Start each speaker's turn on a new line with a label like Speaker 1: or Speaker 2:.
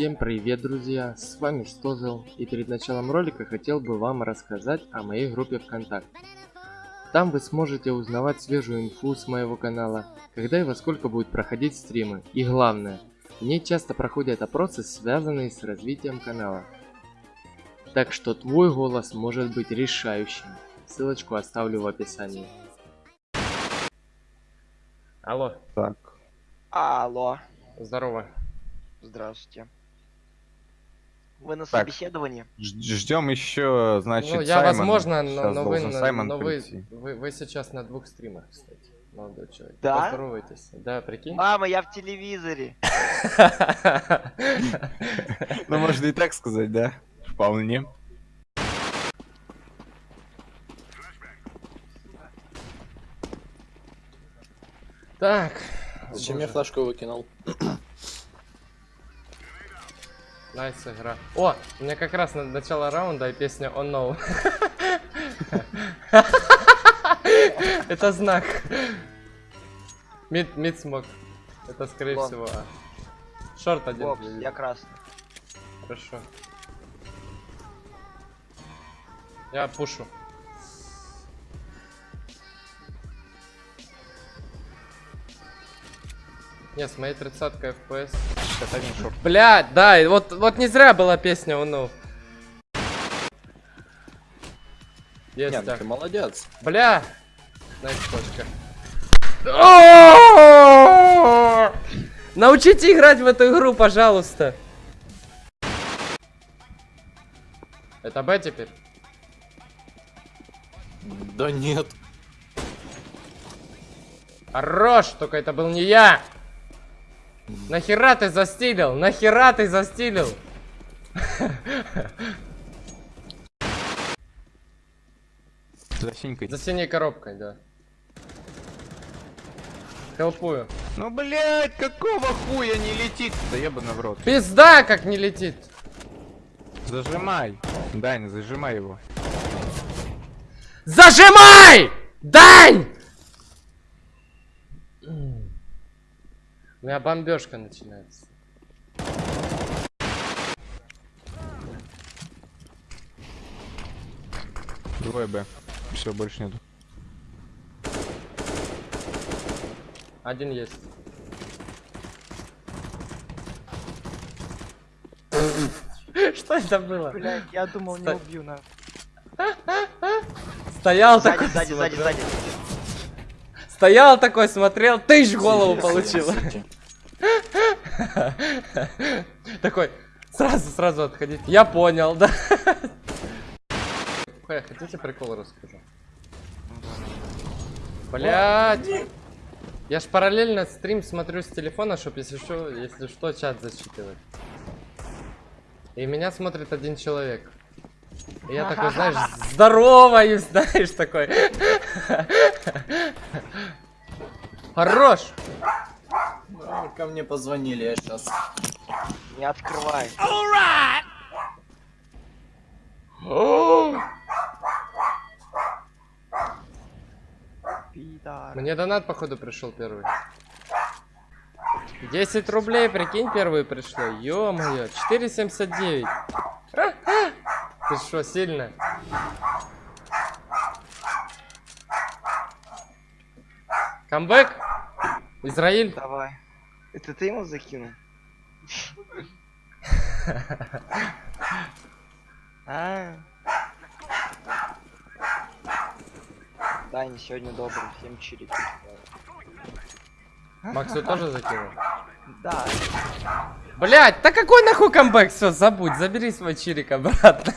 Speaker 1: Всем привет, друзья! С вами Стозел, и перед началом ролика хотел бы вам рассказать о моей группе ВКонтакте. Там вы сможете узнавать свежую инфу с моего канала, когда и во сколько будут проходить стримы, и главное, в ней часто проходят опросы, связанные с развитием канала. Так что твой голос может быть решающим. Ссылочку оставлю в описании. Алло.
Speaker 2: Так.
Speaker 3: Алло,
Speaker 1: Здорово.
Speaker 3: здравствуйте. Вы на
Speaker 2: Так.
Speaker 3: собеседовании?
Speaker 2: Ждем еще, значит,
Speaker 1: ну, я
Speaker 2: Саймон.
Speaker 1: возможно, но, но вы,
Speaker 2: Саймон
Speaker 1: но вы, вы, вы сейчас на двух стримах, кстати, молодой человек.
Speaker 3: Да?
Speaker 1: Поздоровайтесь. Да, прикинь.
Speaker 3: Мама, я в телевизоре.
Speaker 2: Ну, можно и так сказать, да? Вполне.
Speaker 1: Так.
Speaker 4: Зачем я флешку выкинул?
Speaker 1: Nice игра. О, у меня как раз на начало раунда и песня Oh No. Это знак. Mid, mid smoke. Это скорее
Speaker 3: long.
Speaker 1: всего А. Short один.
Speaker 3: Бокс,
Speaker 1: я
Speaker 3: красный.
Speaker 1: Хорошо. Я пушу. Не, с моей 30 FPS.
Speaker 2: Это один short.
Speaker 1: Блядь, да, и вот, вот не зря была песня No. Есть
Speaker 4: Нет,
Speaker 1: так.
Speaker 4: ты молодец.
Speaker 1: Бля! Nice точка. Научите играть в эту игру, пожалуйста. Это Б теперь?
Speaker 4: Да нет.
Speaker 1: Хорош, только это был не я. Нахера ты застилил? Нахера ты застилил?
Speaker 2: За синькой.
Speaker 1: За синей коробкой, да. Хелпую.
Speaker 2: Ну, блядь, какого хуя не летит? Да ебаный в рот.
Speaker 1: Пизда, как не летит.
Speaker 2: Зажимай. Дань, зажимай его.
Speaker 1: Зажимай! Дань! У меня бомбежка начинается.
Speaker 2: Двое Б. Все, больше нету.
Speaker 1: Один есть. Что это было?
Speaker 3: Блять, я думал, не убью на.
Speaker 1: Стоял
Speaker 3: Сзади,
Speaker 1: такой,
Speaker 3: сзади, сзади, сзади.
Speaker 1: Стоял такой, смотрел, тысяч в голову
Speaker 4: Сиди,
Speaker 1: получил.
Speaker 4: сиди.
Speaker 1: Такой, сразу, сразу отходить. Я понял, да. Хэ, хотите прикол расскажу? Блять. Я ж параллельно стрим смотрю с телефона, чтоб если что, если что, чат зачитывать. И меня смотрит один человек. И я такой, знаешь, здорово, знаешь, такой. Хорош!
Speaker 4: А, Ко мне позвонили, я сейчас.
Speaker 3: Не открывай. Пидор.
Speaker 1: Мне донат, походу, пришел первый. 10 рублей, прикинь, первый пришло. Ё-моё, 4,79. Ты что, сильно? Камбэк? Израиль?
Speaker 3: Давай. Это ты ему закинул? А. Дани сегодня добрый, всем чирики.
Speaker 1: Максу тоже закинул?
Speaker 3: Да.
Speaker 1: Блять, да какой нахуй камбэк? Все, забудь, забери свой чирик обратно.